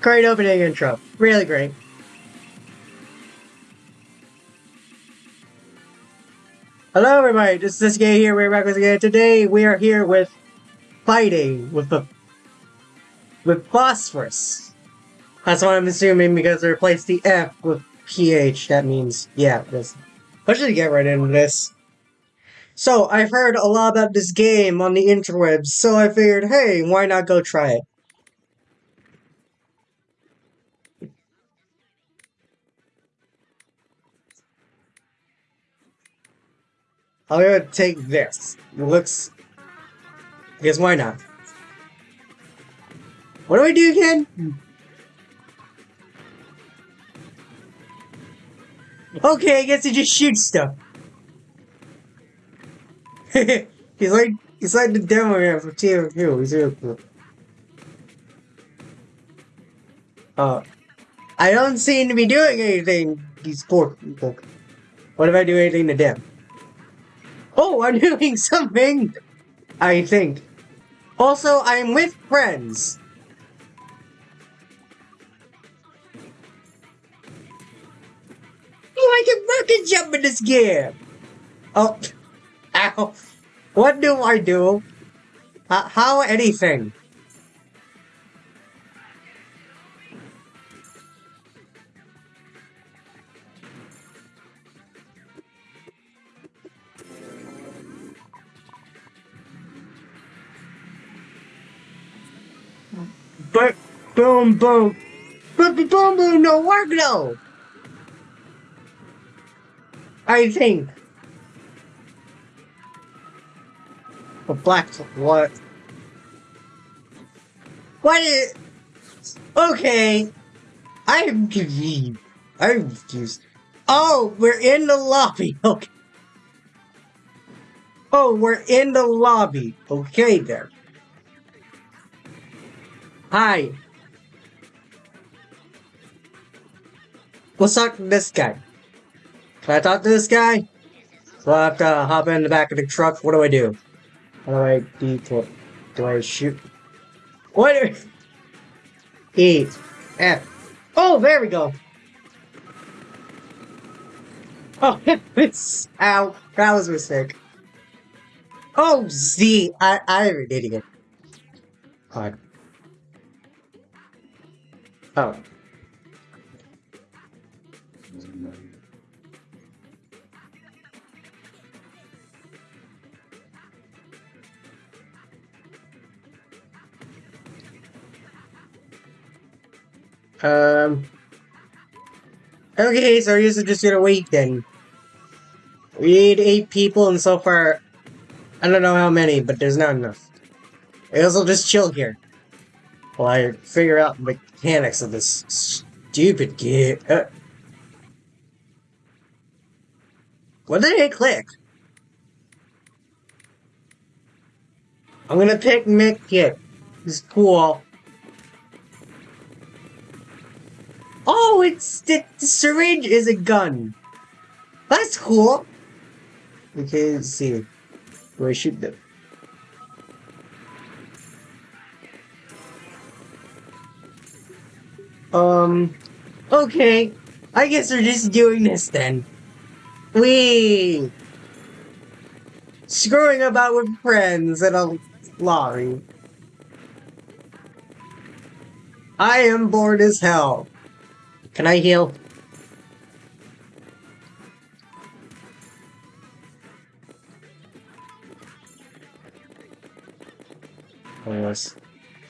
Great opening intro. Really great. Hello everybody, this is this guy here, we're back with again. Today we are here with fighting with the with phosphorus. That's what I'm assuming because they replaced the F with PH. That means yeah, this let's just get right into this. So I've heard a lot about this game on the interwebs, so I figured, hey, why not go try it? I'm gonna take this. It looks. Guess why not? What do I do again? Okay, I guess he just shoots stuff. he's like he's like the demo man from TMQ. He's real cool. Uh, I don't seem to be doing anything. These poor. What if I do anything to them? Oh, I'm doing something! I think. Also, I'm with friends. I can fucking jump in this game! Oh, ow. What do I do? Uh, how anything? But boom boom. But boom boom no work though. I think. But black what? What is Okay. I'm confused. I'm confused. Oh, we're in the lobby. Okay. Oh, we're in the lobby. Okay there. Hi. What's up, this guy. Can I talk to this guy? So I have to hop in the back of the truck. What do I do? How do I do? Do I shoot? What? E. F. Oh, there we go. Oh, it's ow. That was a mistake. Oh, Z. I I'm an idiot. God. Oh. Um. Okay, so I guess I'm just gonna wait then. We need eight people, and so far, I don't know how many, but there's not enough. I guess I'll just chill here. While I figure out the mechanics of this stupid game. Uh, what did I click? I'm gonna pick Medkit. He's cool. Oh, it's the, the syringe is a gun. That's cool. Okay, let's see. Do I shoot them? Um, okay. I guess we're just doing this then. We screwing about with friends in a lorry. I am bored as hell. Can I heal?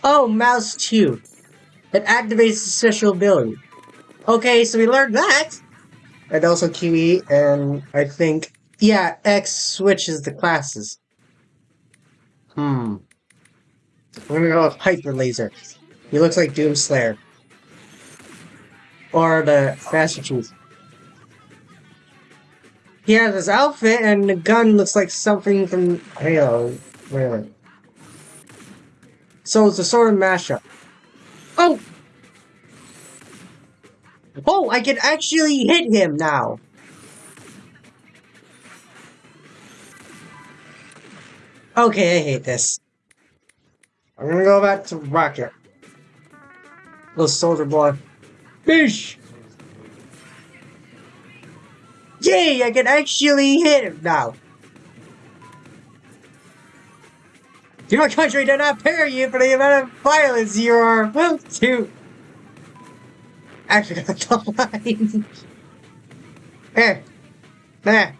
Oh, mouse 2. It activates the special ability. Okay, so we learned that! And also QE, and I think... Yeah, X switches the classes. Hmm. We're gonna go with Hyper Laser. He looks like Doomslayer. Or the Master Chief. He has his outfit, and the gun looks like something from Halo. Really. So it's a sort of mashup. Oh! Oh, I can actually hit him now! Okay, I hate this. I'm gonna go back to Rocket. Little soldier boy. Fish! Yay, I can actually hit him now. Your country did not pay you for the amount of violence you are about to. Actually, that's the line. eh. Nah.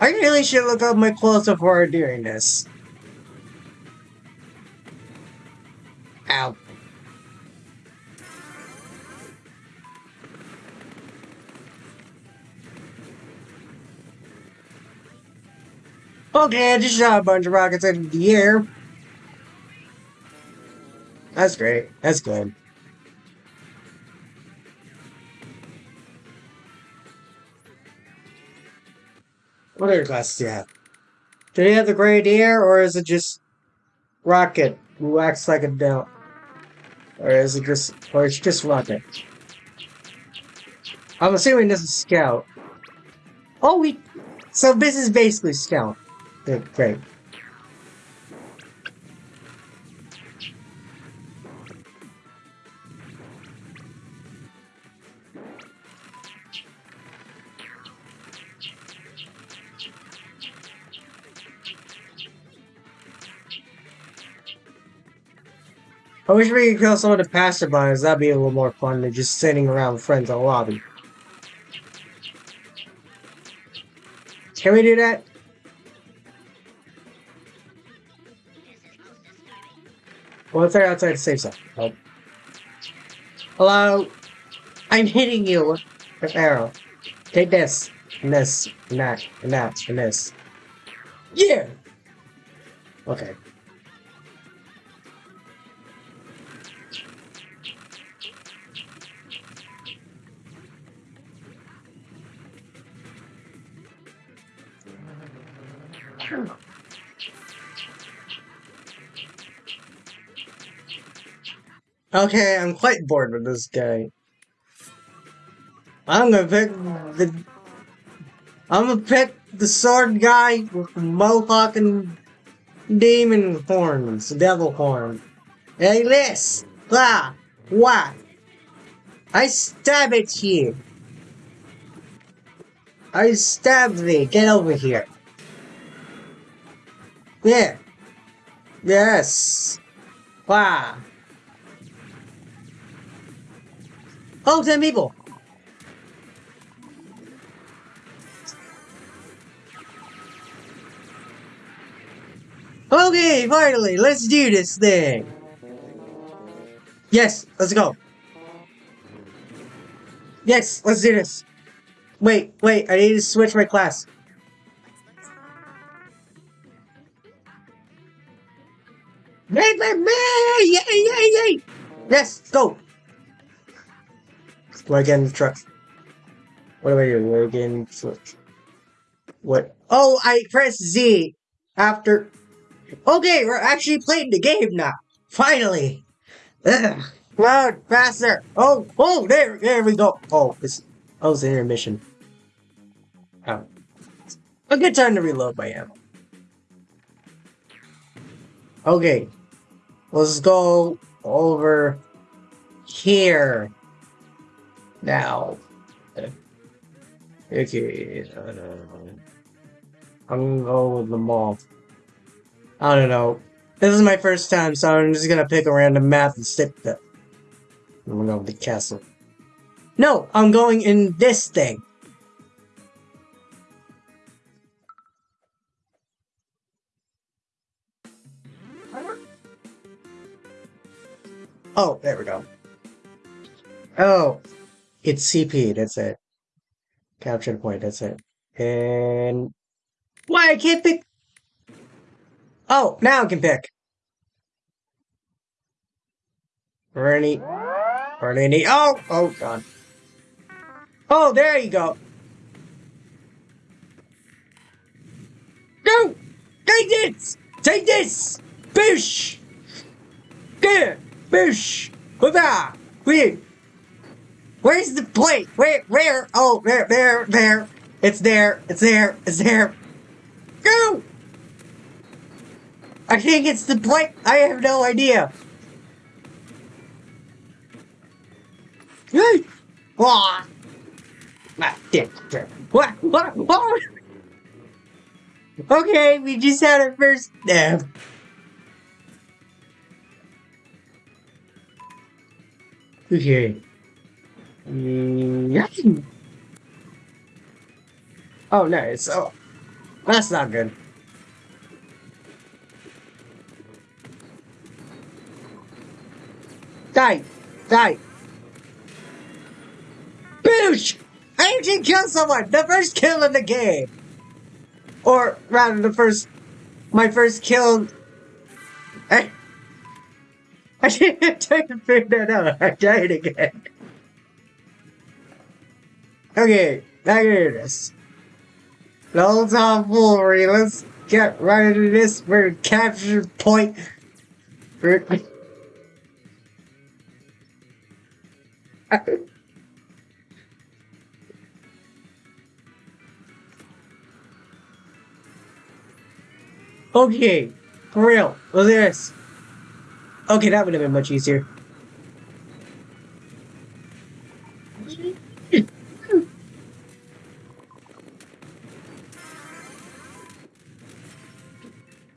I really should look up my clothes before doing this. Ow. Okay, I just shot a bunch of rockets into the air. That's great. That's good. What other classes do you have? Do they have the Grenadier, or is it just Rocket who acts like a down? Or is it just, or it's just Rocket? I'm assuming this is Scout. Oh, we, so this is basically Scout. Yeah, great. I wish we could kill some of the passerbys. That'd be a little more fun than just sitting around with friends in the lobby. Can we do that? Well, if they're outside safe zone. Oh. Hello? I'm hitting you with arrow. Take this, and this, and that, and that, and this. Yeah! Okay. Okay, I'm quite bored with this guy. I'm gonna pick the... I'm gonna pick the sword guy with the mohawk and demon horns, devil horn. Hey, this! Blah! What? I stab at you! I stab thee! Get over here! Yeah! Yes! Wow! Oh, 10 people! Okay, finally, let's do this thing! Yes, let's go! Yes, let's do this! Wait, wait, I need to switch my class. Yay, yay, yay! Yes, go! The truck? What do I do? Do I get in switch? What? Oh, I press Z after. Okay, we're actually playing the game now. Finally. Ugh. Loud, faster. Oh, oh, there, there we go. Oh, it's, oh, it's an intermission. Oh. A good time to reload my ammo. Okay. Let's go over here. Now. Okay. I'm gonna go with the mall. I don't know. This is my first time, so I'm just gonna pick a random map and stick to it. I'm gonna go with the castle. No, I'm going in this thing. Oh, there we go. Oh, it's CP, that's it. Capture point, that's it. And... Why, I can't pick... Oh, now I can pick. Bernie. Bernie. Oh, oh, God. Oh, there you go. Go! Take this! Take this! Bish! There! Bish! Hoorah! Wait! Where's the plate? Where? Where? Oh, there, there, there. It's there. It's there. It's there. Go! I think it's the point. I have no idea. Hey! Ah! Ah. What? What? What? Okay, we just had our first nap. Okay. Mm, Oh, nice. Oh, that's not good. Die! Die! Boosh! I actually killed someone! The first kill in the game! Or, rather, the first... My first kill... I... I didn't try to figure that out. I died again. Okay, now hear this. The whole tomfoolery, let's get right into this for capture point. Okay, for real, look at this. Okay, that would have been much easier.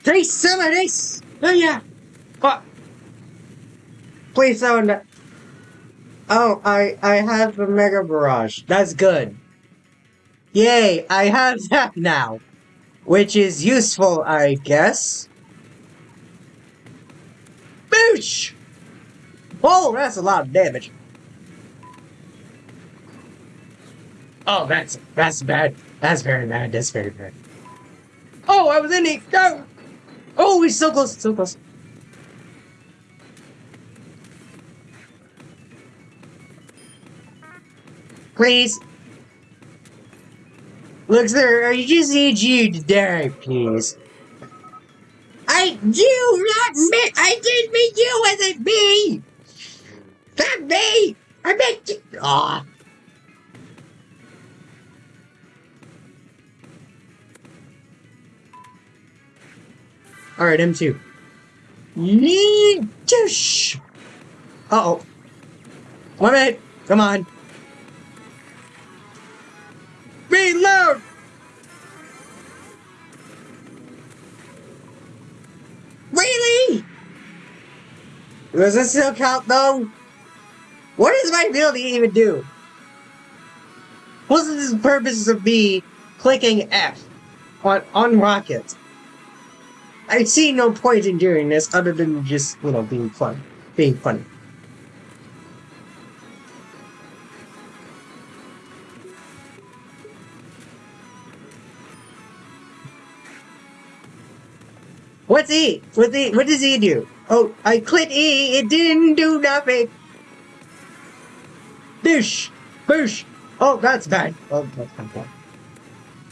Taste some of this! Oh yeah! What? Please don't... Oh, I, I have the Mega Barrage. That's good. Yay, I have that now. Which is useful, I guess. Boosh! Oh, that's a lot of damage. Oh, that's that's bad. That's very bad. That's very bad. Oh, I was in it. No. Oh! Oh, he's so close. So close. Please. Look, sir, I just need you to die, please. I do not mean I didn't mean you as it me! Not me! I meant you Aw. Alright, M2. Yeesh! Uh oh. One minute! Come on! Reload! Really? Does this still count though? What does my ability even do? What's the purpose of me clicking F on, on Rocket? I see no point in doing this other than just, you know, being fun. Being funny. What's E? What's E? What does E do? Oh, I clicked E. It didn't do nothing. Boosh! Boosh! Oh, that's bad. Oh, that's bad.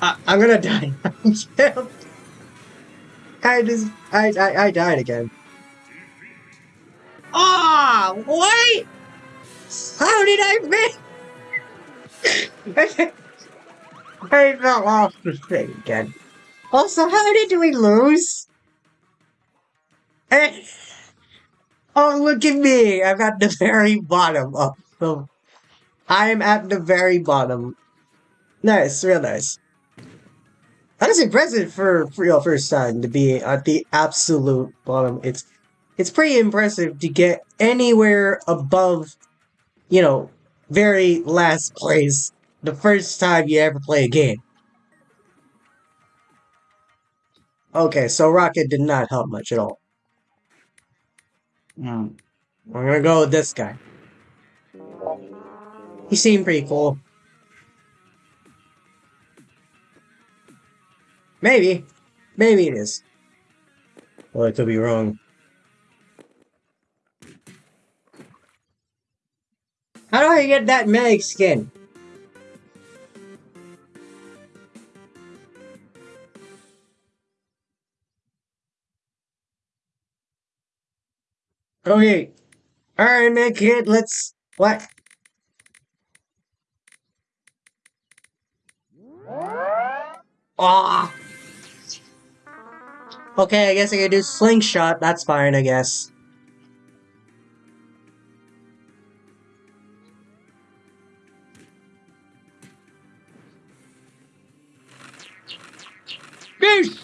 I, I'm gonna die. I'm. I just, I, I, I died again. Ah, oh, what? How did I miss? I fell off the thing again. Also, how did we lose? Eh. oh, look at me! I'm at the very bottom of the... I'm at the very bottom. Nice, real nice. That's impressive for, for your first time to be at the absolute bottom. It's it's pretty impressive to get anywhere above, you know, very last place the first time you ever play a game. Okay, so Rocket did not help much at all. Mm. We're gonna go with this guy. He seemed pretty cool. Maybe. Maybe it is. Well, I could be wrong. How do I get that mag skin? Okay. Alright, man, kid, let's... What? Ah! Okay, I guess I can do slingshot. That's fine, I guess. Peace!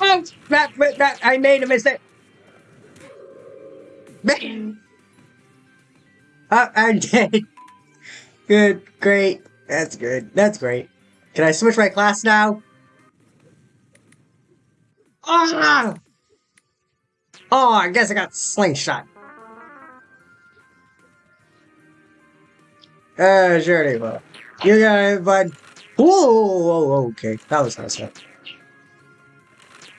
Oh, that, that, I made a mistake. Oh, I'm dead. Good, great. That's good. That's great. Can I switch my class now? Oh, Oh, I guess I got slingshot. Uh, sure they will. You got it, bud. Whoa, okay. That was nice.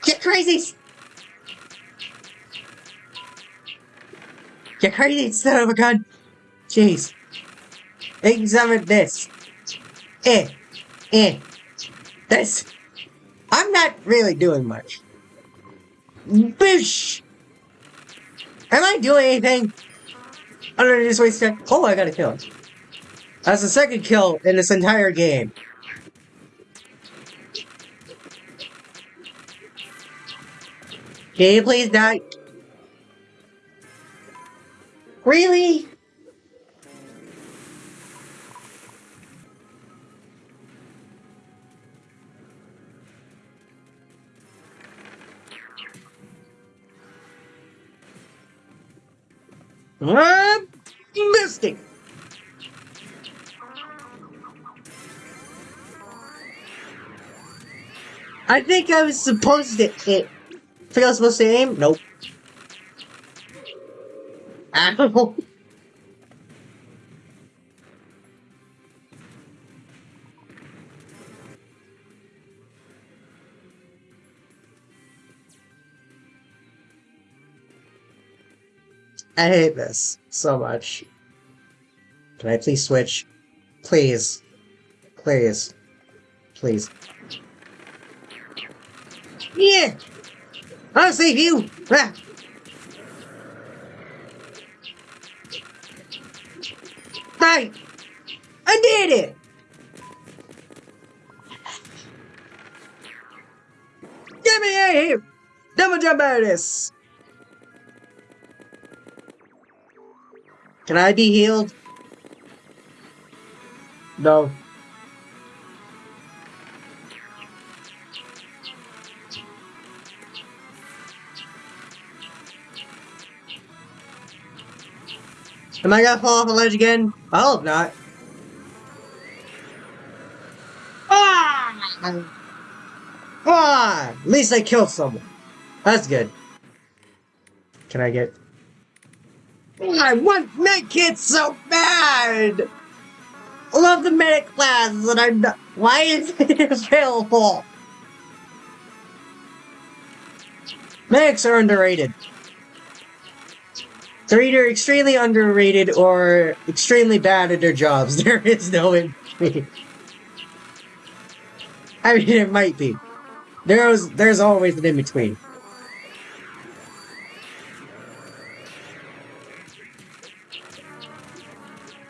Get crazy! Get crazy son of a gun! Jeez. Examine this. Eh. Eh. This. I'm not really doing much. Boosh! Am I doing anything? Other than just wasting Oh, I got a kill. That's the second kill in this entire game. Can you please die? Really? I'm missing. I think I was supposed to hit. I think I was supposed to aim? Nope. Ow. I hate this so much. Can I please switch? Please. Please. Please. Yeah! I'll save you! Ah. Hi! I did it! Get me out of here! Double jump out of this! Can I be healed? No. Am I gonna fall off a ledge again? I hope not. Ah! Ah! At least I killed someone. That's good. Can I get... I want medkits so bad! I love the medic class, and I'm not... Why is it available? Medics are underrated. They're either extremely underrated or extremely bad at their jobs. There is no in between. I mean, it might be. There's there's always an in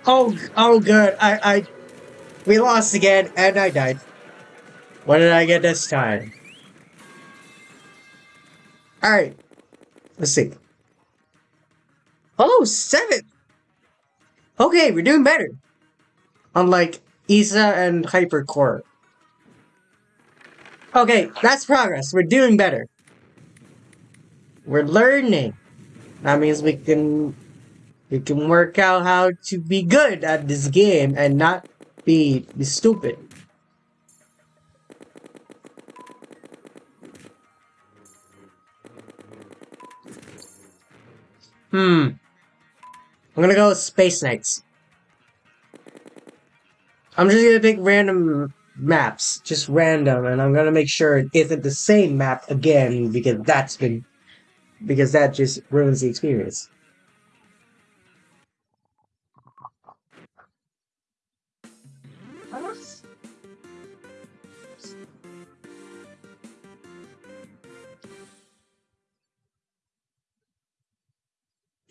Oh, oh, good. I, I, we lost again, and I died. What did I get this time? All right, let's see. Oh, seven! Okay, we're doing better. Unlike Isa and Hypercore. Okay, that's progress. We're doing better. We're learning. That means we can we can work out how to be good at this game and not be, be stupid. Hmm. I'm gonna go Space Knights. I'm just gonna pick random maps, just random, and I'm gonna make sure it isn't the same map again because that's been because that just ruins the experience.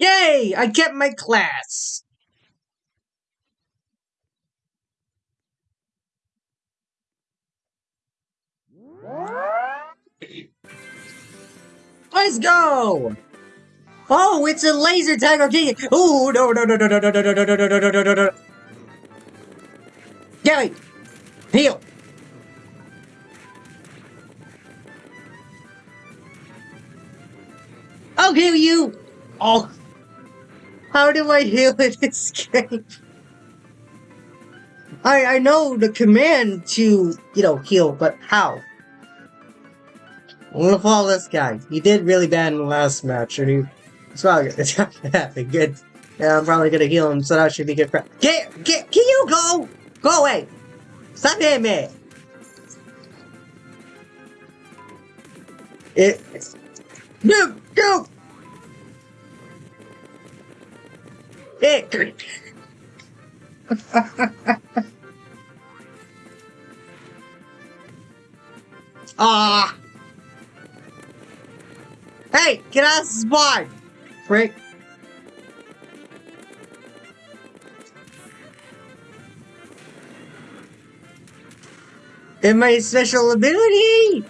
Yay! I kept my class. Let's go! Oh, it's a laser tag arcade! Oh no no no no no no no no no no no no no no no Gary! Heal! I'll heal you! Oh! How do I heal this game? I I know the command to, you know, heal, but how? I'm gonna follow this guy. He did really bad in the last match, and he it's probably it's happen good. Yeah, I'm probably gonna heal him, so that should be good. Get get can you go? Go away! Stop hitting me! It No go! It Ah! Hey, get out of the spot! Frick. In my special ability!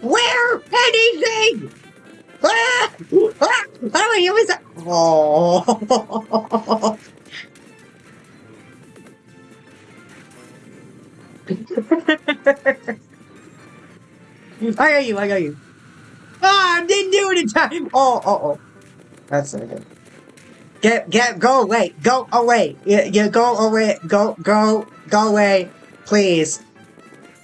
Where anything! Ah! Ah! I use that? Oh! I got you, I got you. Ah, I didn't do it in time! Oh, oh, oh. That's not good. Get, get, go away, go away, yeah, yeah, go away, go, go, go away, please.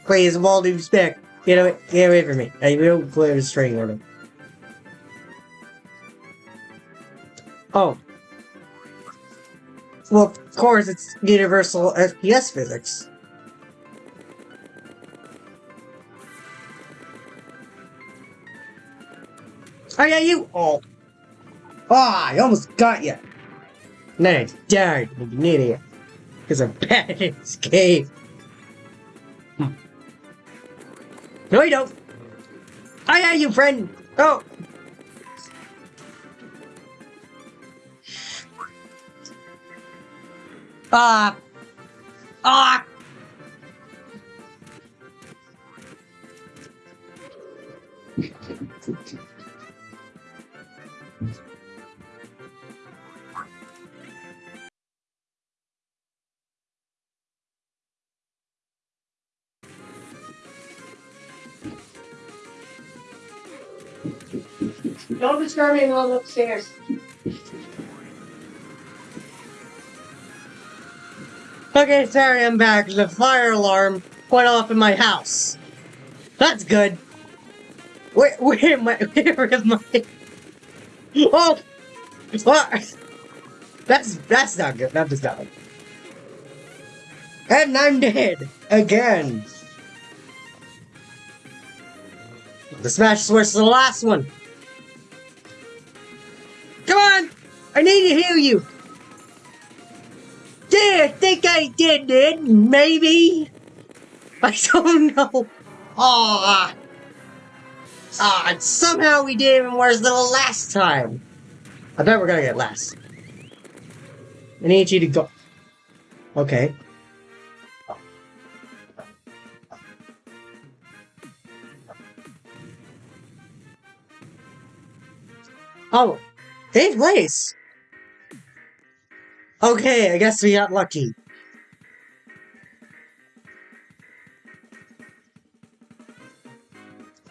Please, with all due respect, get away, get away from me. I will clear the string order. Oh. Well, of course, it's universal FPS physics. Oh yeah, you! Oh. Ah, I almost got you! Then I died like idiot. Because I'm bad at this game. Hmm. No, you don't! I got you, friend! Oh! Ah! Ah! Don't disturb me while I'm upstairs. Okay, sorry, I'm back. The fire alarm went off in my house. That's good. Where, where am I? Where I? Oh! What? That's, that's not good. That is not good. And I'm dead! Again! The smash Switch is the last one! Come on! I need to heal you! I think I did it. Maybe. I don't know. Ah. Ah, somehow we did even worse than the last time. I bet we're gonna get last. I need you to go. Okay. Oh, eighth place. Okay, I guess we got lucky.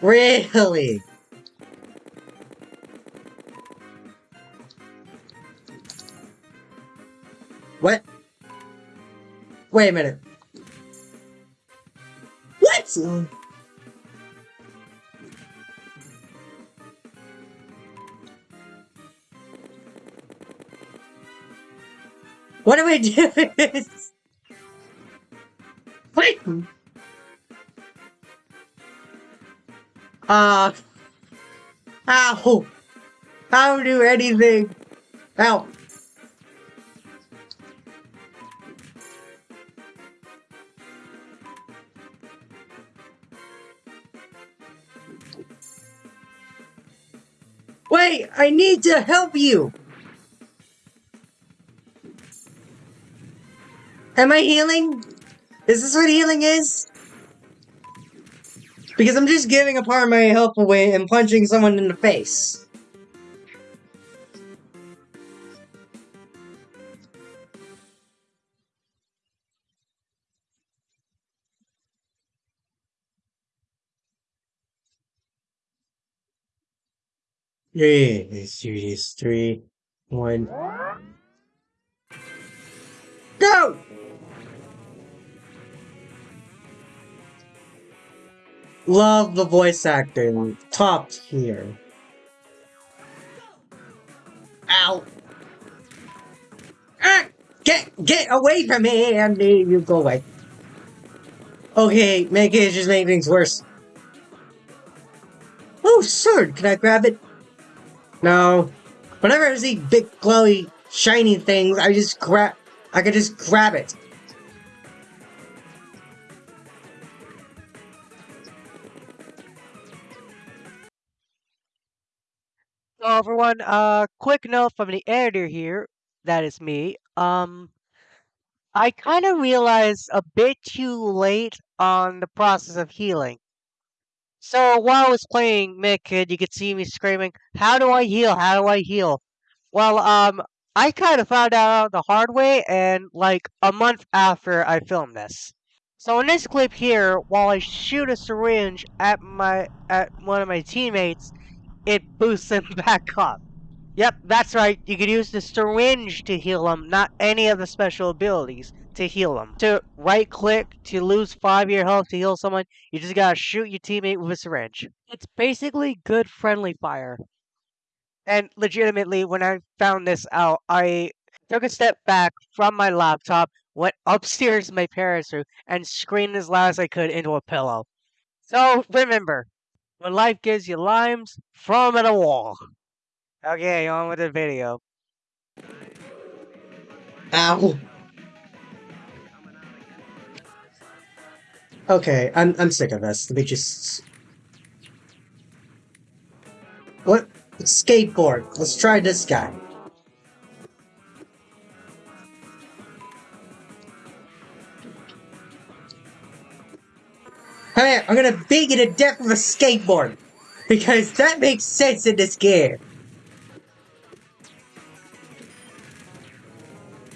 Really? What? Wait a minute. What? What do we do? What? Uh. Ow. How do anything? Ow. Wait, I need to help you. Am I healing? Is this what healing is? Because I'm just giving a part of my health away and punching someone in the face. One. Love the voice acting. Top tier. Ow! Ah! Get get away from me Andy. you go away. Okay, make it just make things worse. Oh, sword! Can I grab it? No. Whenever I see big, glowy, shiny things, I just grab. I can just grab it. Everyone, uh, quick note from the editor here, that is me. Um, I kind of realized a bit too late on the process of healing. So while I was playing Medkit, you could see me screaming, "How do I heal? How do I heal?" Well, um, I kind of found out the hard way, and like a month after I filmed this. So in this clip here, while I shoot a syringe at my at one of my teammates, it boosts him back up. Yep, that's right. You could use the syringe to heal him, not any of the special abilities to heal him. To right click to lose 5 year health to heal someone, you just gotta shoot your teammate with a syringe. It's basically good friendly fire. And legitimately, when I found this out, I took a step back from my laptop, went upstairs to my parents' room, and screamed as loud as I could into a pillow. So remember, when life gives you limes, throw them at a wall. Okay, on with the video. Ow. Okay, I'm I'm sick of this. Let me just. What? Skateboard. Let's try this guy. Hey, I'm gonna beat you to death with a skateboard! Because that makes sense in this game!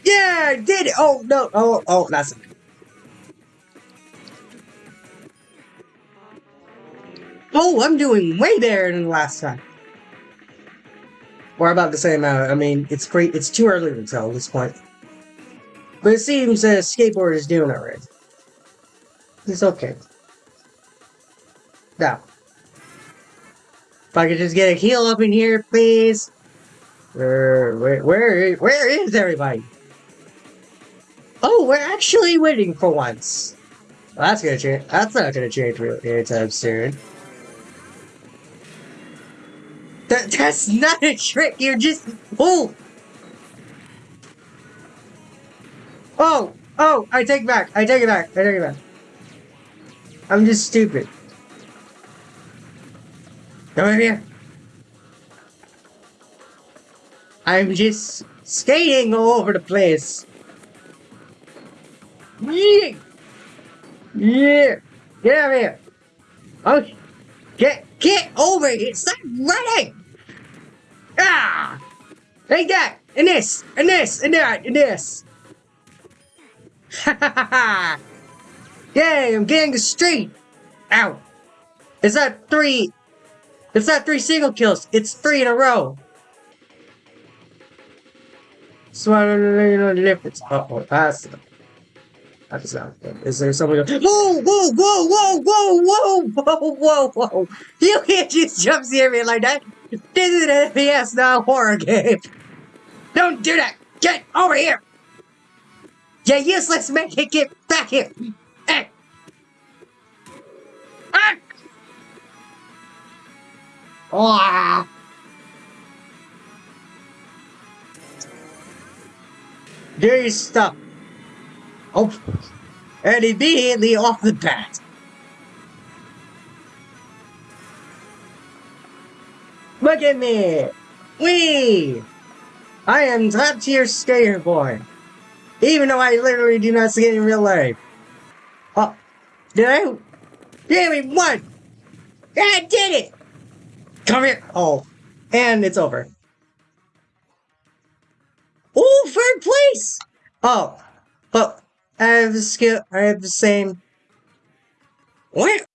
Yeah, I did it! Oh, no, oh, oh, that's... Oh, I'm doing way better than last time. Or about the same amount. I mean, it's great. It's too early to tell at this point. But it seems that skateboard is doing alright. It's okay. Now. If I could just get a heal up in here, please. Where, where, where, where is everybody? Oh, we're actually winning for once. Well, that's gonna change. That's not gonna change anytime soon. That, that's not a trick, you're just... Oh! Oh! Oh! I take it back, I take it back, I take it back. I'm just stupid. Come over here. I'm just skating all over the place. Yeah! Yeah! Get over here! Okay! Get, get over here! Stop running! Ah! Take that! And this! And this! And that! And this! Ha ha ha ha! Yay! I'm getting the street! Ow! Is that three? It's not three single kills. It's three in a row. So I don't know the difference. Uh oh, that's that's not good. Is there somebody? Whoa! Whoa! Whoa! Whoa! Whoa! Whoa! Whoa! Whoa! Whoa! You can't just jump scare me like that. This is an FPS, not a horror game. Don't do that. Get over here. You useless man! Get back here. Hey. Ah! Ah! There is stuff. Oh, and immediately off the bat. Look at me! Wee! I am top tier skater boy. Even though I literally do not skate in real life. Oh, did I? Yeah, we! Yeah, I did it! Come here! Oh, and it's over. Oh, third place! Oh, but I have the skill. I have the same. What?